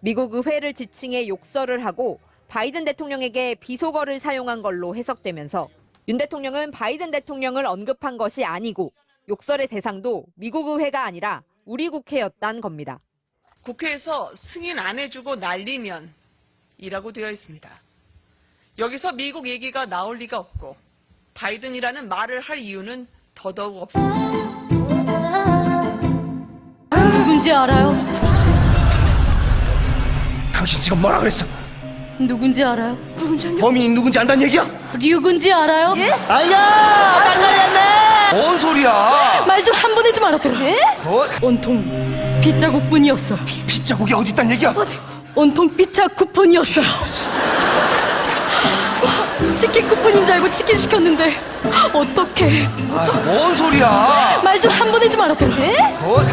미국 의회를 지칭해 욕설을 하고 바이든 대통령에게 비속어를 사용한 걸로 해석되면서 윤 대통령은 바이든 대통령을 언급한 것이 아니고 욕설의 대상도 미국 의회가 아니라 우리 국회였단 겁니다. 국회에서 승인 안 해주고 날리면 이라고 되어 있습니다. 여기서 미국 얘기가 나올 리가 없고 바이든이라는 말을 할 이유는 더더욱 없습니다. 알아요? 당신 지금 뭐라 그랬어? 누군지 알아요? 누군지 알아요? 범인이 누군지 안다는 얘기야? 누군지 알아요? 아야! 깜짝이야! 뭔 소리야? 말 좀 한번 해좀 알아들어. 뭐? 온통 빗자국뿐이었어. 빗자국이 어디 있단 얘기야? 온통 빗자 쿠폰이었어. 치킨 쿠폰인 줄 알고 치킨 시켰는데 어떡해. 아, 뭔 소리야? 말 좀 한번 해좀 알아들어. 뭐?